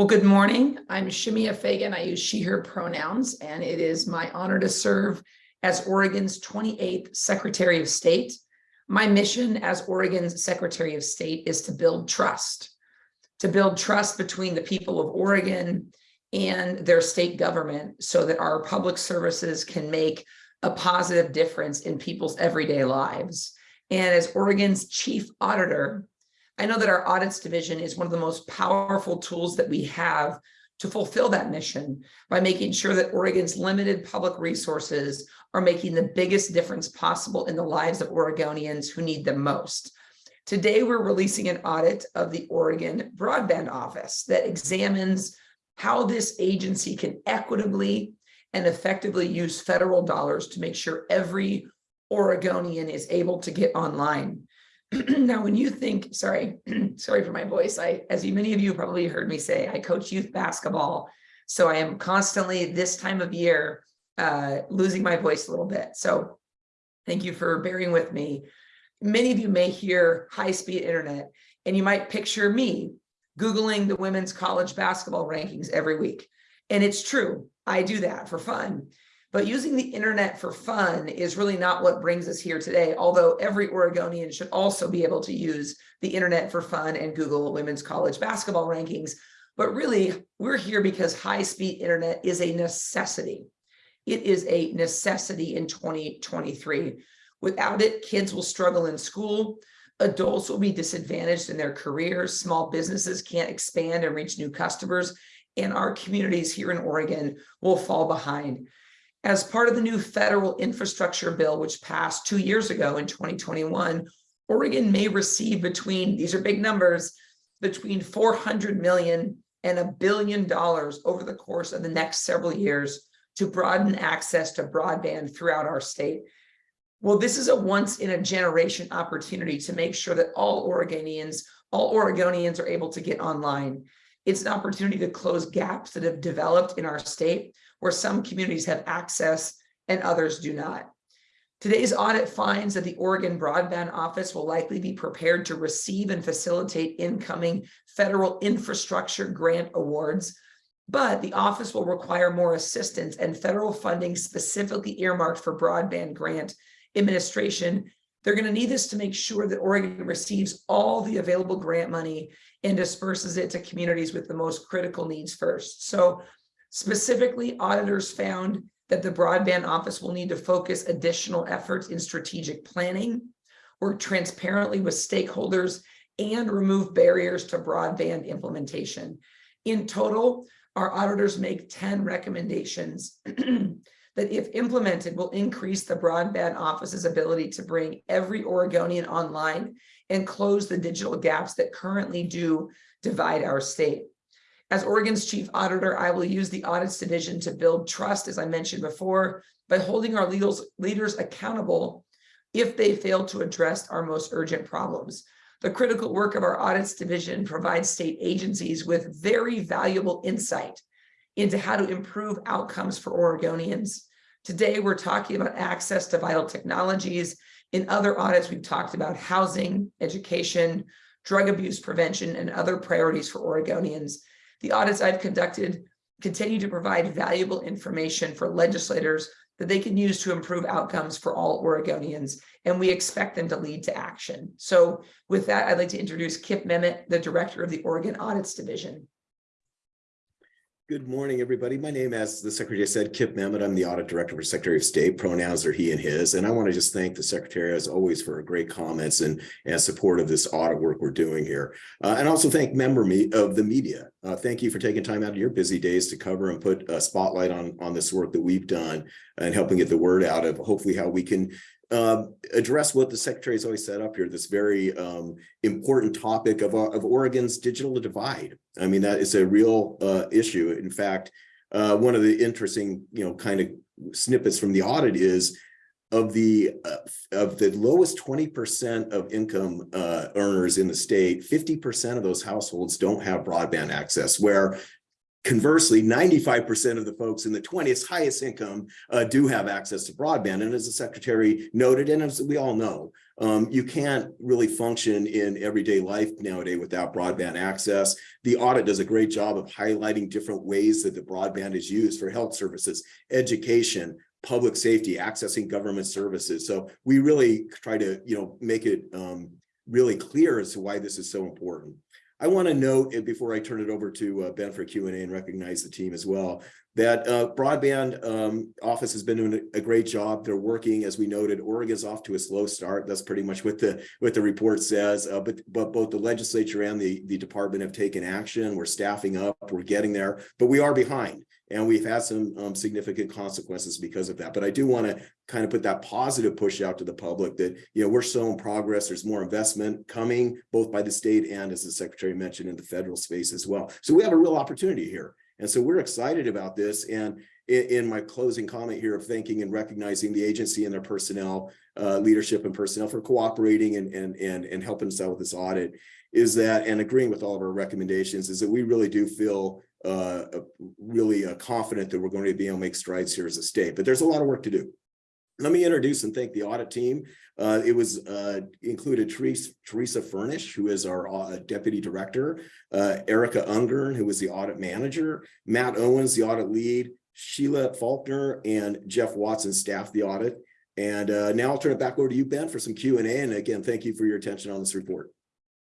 Well, good morning. I'm Shemia Fagan. I use she, her pronouns, and it is my honor to serve as Oregon's 28th Secretary of State. My mission as Oregon's Secretary of State is to build trust, to build trust between the people of Oregon and their state government so that our public services can make a positive difference in people's everyday lives. And as Oregon's chief auditor, I know that our audits division is one of the most powerful tools that we have to fulfill that mission by making sure that Oregon's limited public resources are making the biggest difference possible in the lives of Oregonians who need them most. Today, we're releasing an audit of the Oregon Broadband Office that examines how this agency can equitably and effectively use federal dollars to make sure every Oregonian is able to get online. now, when you think, sorry, sorry for my voice, I, as you, many of you probably heard me say, I coach youth basketball. So I am constantly this time of year uh, losing my voice a little bit. So thank you for bearing with me. Many of you may hear high-speed internet and you might picture me Googling the women's college basketball rankings every week. And it's true, I do that for fun. But using the internet for fun is really not what brings us here today, although every Oregonian should also be able to use the internet for fun and Google women's college basketball rankings. But really, we're here because high-speed internet is a necessity. It is a necessity in 2023. Without it, kids will struggle in school, adults will be disadvantaged in their careers, small businesses can't expand and reach new customers, and our communities here in Oregon will fall behind. As part of the new federal infrastructure bill, which passed two years ago in 2021, Oregon may receive between, these are big numbers, between 400 million and a billion dollars over the course of the next several years to broaden access to broadband throughout our state. Well, this is a once in a generation opportunity to make sure that all Oregonians, all Oregonians are able to get online. It's an opportunity to close gaps that have developed in our state where some communities have access and others do not. Today's audit finds that the Oregon Broadband Office will likely be prepared to receive and facilitate incoming federal infrastructure grant awards, but the office will require more assistance and federal funding specifically earmarked for broadband grant administration. They're going to need this to make sure that Oregon receives all the available grant money and disperses it to communities with the most critical needs first. So Specifically, auditors found that the broadband office will need to focus additional efforts in strategic planning, work transparently with stakeholders, and remove barriers to broadband implementation. In total, our auditors make 10 recommendations that if implemented will increase the broadband office's ability to bring every Oregonian online and close the digital gaps that currently do divide our state. As Oregon's chief auditor, I will use the audits division to build trust, as I mentioned before, by holding our leaders, leaders accountable if they fail to address our most urgent problems. The critical work of our audits division provides state agencies with very valuable insight into how to improve outcomes for Oregonians. Today, we're talking about access to vital technologies. In other audits, we've talked about housing, education, drug abuse prevention, and other priorities for Oregonians. The audits I've conducted continue to provide valuable information for legislators that they can use to improve outcomes for all Oregonians, and we expect them to lead to action. So with that, I'd like to introduce Kip Memmott, the director of the Oregon Audits Division. Good morning, everybody. My name, as the Secretary said, Kip Memmott. I'm the Audit Director for Secretary of State. Pronouns are he and his. And I want to just thank the Secretary, as always, for great comments and, and support of this audit work we're doing here. Uh, and also thank member me of the media. Uh, thank you for taking time out of your busy days to cover and put a spotlight on, on this work that we've done and helping get the word out of hopefully how we can um, address what the secretary has always set up here, this very um, important topic of, uh, of Oregon's digital divide. I mean, that is a real uh, issue. In fact, uh, one of the interesting, you know, kind of snippets from the audit is of the uh, of the lowest 20% of income uh, earners in the state, 50% of those households don't have broadband access, where conversely, ninety-five percent of the folks in the twentieth highest income uh, do have access to broadband. And as the secretary noted, and as we all know, um, you can't really function in everyday life nowadays without broadband access. The audit does a great job of highlighting different ways that the broadband is used for health services, education, public safety, accessing government services. So we really try to, you know, make it um, really clear as to why this is so important. I want to note, before I turn it over to uh, Ben for Q and A and recognize the team as well, that uh, broadband um, office has been doing a great job. They're working, as we noted, Oregon's off to a slow start. That's pretty much what the what the report says. Uh, but but both the legislature and the the department have taken action. We're staffing up. We're getting there, but we are behind, and we've had some um, significant consequences because of that. But I do want to kind of put that positive push out to the public that you know we're showing progress. There's more investment coming, both by the state and, as the secretary mentioned, in the federal space as well. So we have a real opportunity here. And so we're excited about this. And in, in my closing comment here of thanking and recognizing the agency and their personnel, uh, leadership and personnel for cooperating and, and, and, and helping us out with this audit is that, and agreeing with all of our recommendations, is that we really do feel uh, really uh, confident that we're going to be able to make strides here as a state, but there's a lot of work to do. Let me introduce and thank the audit team. Uh, it was uh, included Teresa, Teresa Furnish, who is our uh, deputy director, Erica Ungern, who was the audit manager, Matt Owens, the audit lead, Sheila Faulkner, and Jeff Watson staff the audit. And now I'll turn it back over to you, Ben, for some Q and A. And again, thank you for your attention on this report.